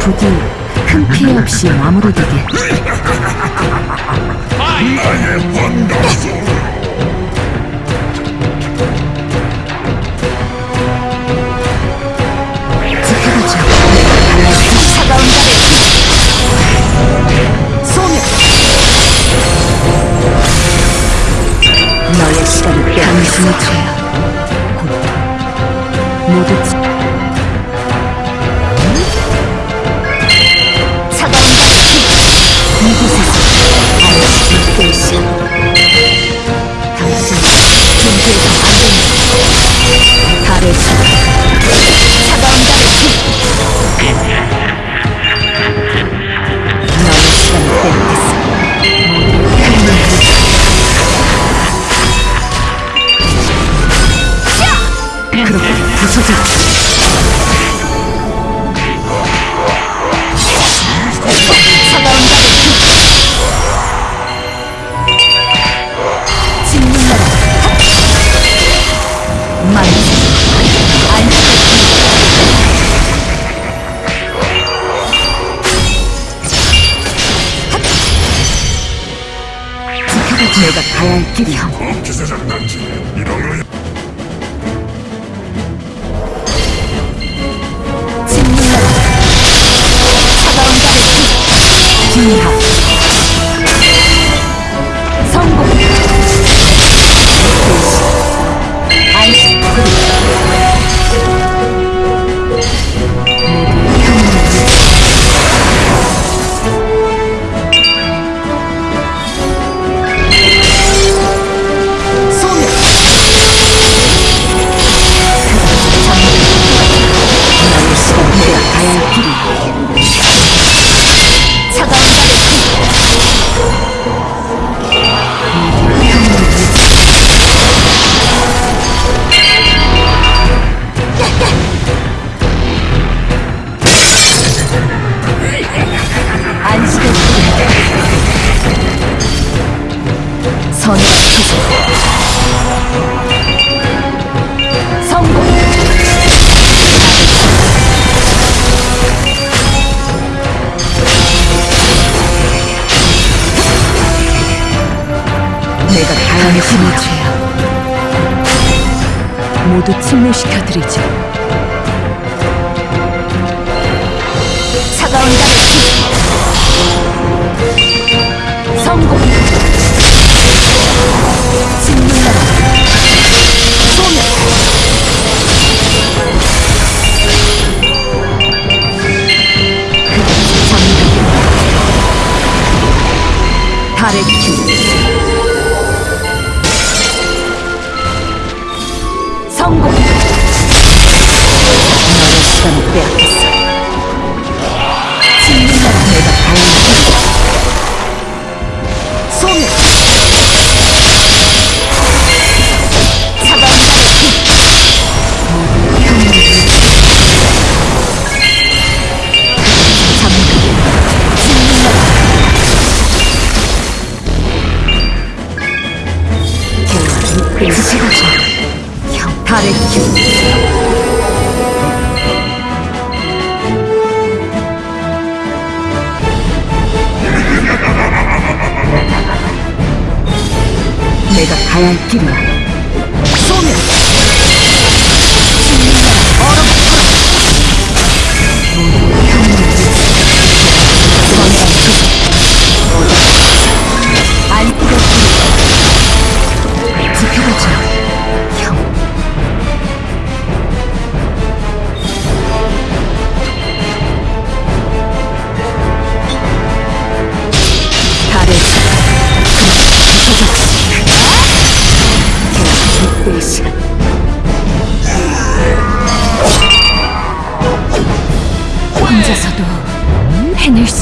부디 큰 피해 없이 마무리되게. 지켜보자. 차가운 너의 시간을 빼앗는 순이 쳐야 모두 내가 가야 할 길이야. 이런 거. 厉害 전투가 지속 내가 다양의 힘을 죄야 모두 침몰시켜드리지. Tarek 내가 가야 할 길이야 쏘면! 내 시간 혼자서도 해낼 수